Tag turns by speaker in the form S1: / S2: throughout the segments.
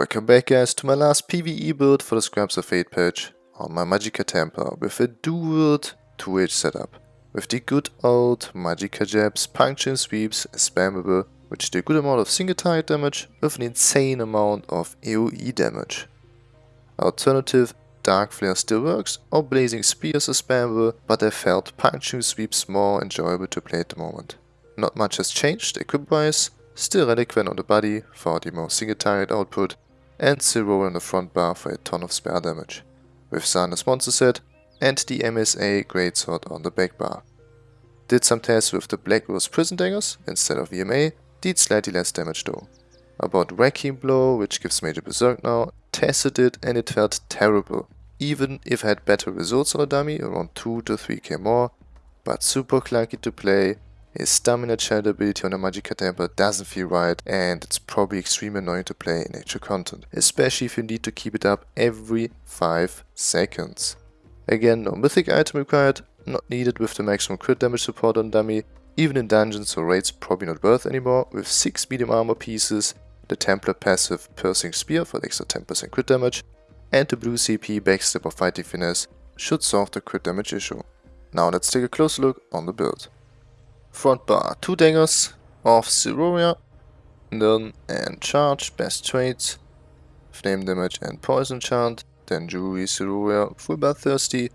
S1: Welcome back guys to my last PvE build for the Scraps of Fate patch on my Magicka Templar with a dual 2H setup. With the good old Magicka Jabs, Puncture Sweeps, spammable, which do a good amount of single target damage with an insane amount of AoE damage. Alternative, Dark Flare still works, or Blazing Spears are spammable, but I felt Puncture Sweeps more enjoyable to play at the moment. Not much has changed equip-wise, Still Relequen on the body for the more single target output, and Zero on the front bar for a ton of spare damage, with Zaan as monster set, and the MSA Greatsword on the back bar. Did some tests with the Black Rose Prison Daggers instead of VMA, did slightly less damage though. About Wrecking Blow, which gives major berserk now, tested it and it felt terrible, even if I had better results on a dummy, around 2 to 3k more, but super clunky to play his stamina child ability on a Magicka Templar doesn't feel right and it's probably extremely annoying to play in actual content, especially if you need to keep it up every 5 seconds. Again, no mythic item required, not needed with the maximum crit damage support on dummy, even in dungeons or raids probably not worth anymore, with 6 medium armor pieces, the Templar passive Piercing Spear for extra 10% crit damage, and the blue CP backstep of Fighting Finesse should solve the crit damage issue. Now let's take a closer look on the build. Front bar, two dangers of Siroria, Nirn and Charge, best traits, Flame damage and Poison chant, then Jewelry Siroria, full bar thirsty,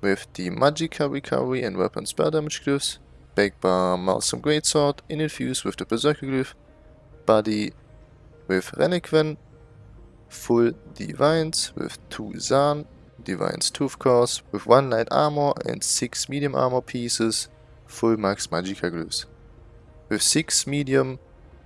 S1: with the Magicka recovery and weapon spell damage glyphs, back bar Maelstrom Greatsword, in infused with the Berserker glyph, body with Relequen, full Divines with 2 Zaan, Divines 2 of course, with 1 light armor and 6 medium armor pieces, full max Magicka glyphs. With 6 medium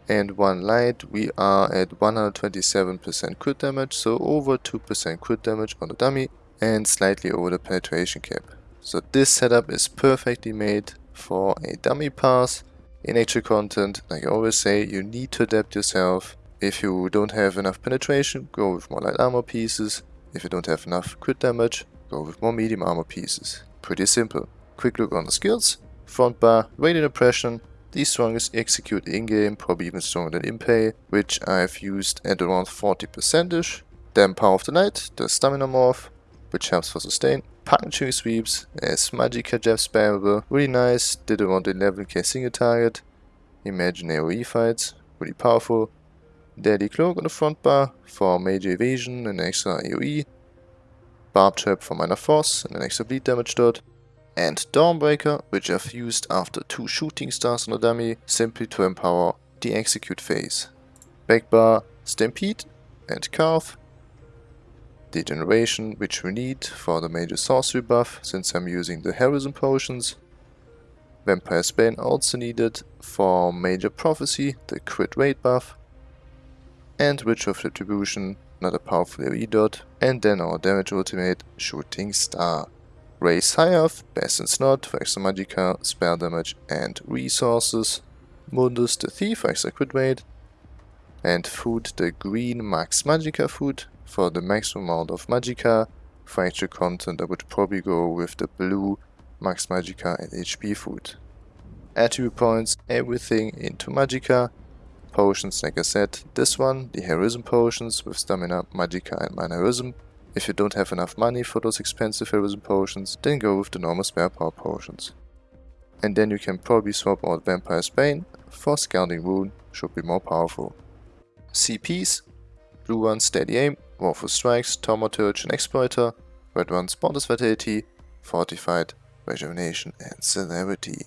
S1: and 1 light we are at 127% crit damage, so over 2% crit damage on the dummy and slightly over the penetration cap. So this setup is perfectly made for a dummy pass. In actual content, like I always say, you need to adapt yourself. If you don't have enough penetration, go with more light armor pieces. If you don't have enough crit damage, go with more medium armor pieces. Pretty simple. Quick look on the skills. Front bar, Radiant Oppression, the strongest execute in-game, probably even stronger than Impale, which I've used at around 40%ish. Then Power of the Light, the Stamina Morph, which helps for sustain. Puncturing Sweeps as Magicka Jab spammable, really nice, did around 11k single target. Imagine AoE fights, really powerful. Deadly Cloak on the front bar for major evasion and extra AoE. Barb Trap for minor force and an extra bleed damage dot and Dawnbreaker, which I've used after two shooting stars on a dummy, simply to empower the execute phase. Backbar, Stampede and Carve. Degeneration, which we need for the major sorcery buff, since I'm using the Heroism potions. Vampire's Bane also needed for major prophecy, the crit rate buff. And Ritual of Retribution, another powerful AoE dot, and then our damage ultimate, Shooting Star. Raise high off, Best in Slot for extra Magicka, spell damage and resources. Mundus the Thief for extra crit rate. And Food the green Max Magicka food for the maximum amount of Magicka. For extra content I would probably go with the blue Max Magicka and HP food. Attribute points, everything into Magicka. Potions, like I said, this one, the Heroism potions with Stamina, Magicka and Heroism. If you don't have enough money for those expensive heroism potions, then go with the normal spare power potions. And then you can probably swap out Vampire's Bane for Scalding Wound, should be more powerful. CPs, blue one Steady Aim, Wrathful Strikes, Thaumaturge and Exploiter, red one Boundless Vitality, Fortified, Rejuvenation and Celerity.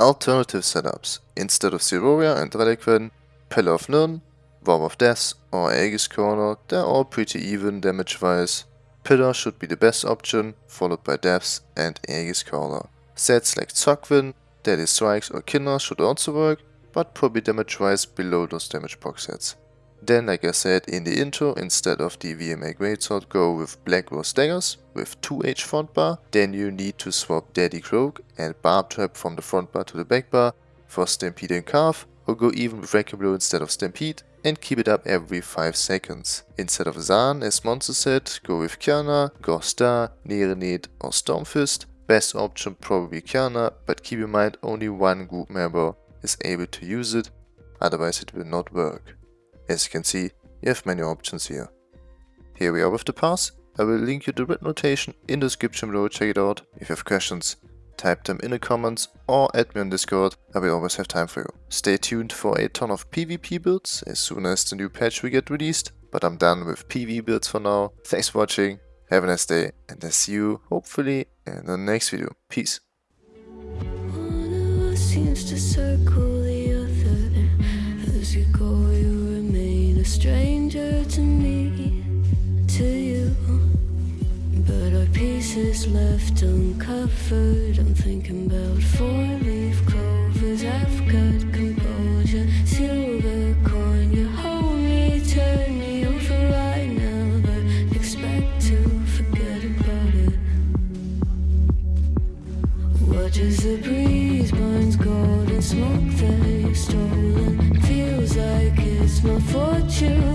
S1: Alternative setups, instead of Siroria and Relequen, Pillar of Nirn, Worm of Death or Aegis Caller, they're all pretty even damage wise. Pillar should be the best option, followed by Depths and Aegis Caller. Sets like Tzogvin, Deadly Strikes or Kinder should also work, but probably damage wise below those damage box sets. Then like I said in the intro, instead of the VMA Greatsword go with Black Rose Daggers with 2H front bar, then you need to swap Deadly Cloak and Barb Trap from the front bar to the back bar for Stampede and Carve, or go even with Wrecking instead of Stampede and keep it up every 5 seconds. Instead of Zaan as monster set, go with Qiyana, Gorstar, Nereid or Stormfist. Best option probably Kiana, but keep in mind only one group member is able to use it, otherwise it will not work. As you can see, you have many options here. Here we are with the pass. I will link you the red notation in the description below, check it out. If you have questions, type them in the comments or add me on Discord, I will always have time for you. Stay tuned for a ton of PvP builds as soon as the new patch will get released, but I'm done with PvE builds for now. Thanks for watching, have a nice day, and I see you, hopefully, in the next video. Peace. seems to circle the other As you go is left uncovered. I'm thinking about four-leaf clovers. I've got composure, silver coin You hold me, turn me over. Right now expect to forget about it. Watch as the
S2: breeze burns golden Smoke that you've stolen. Feels like it's my fortune.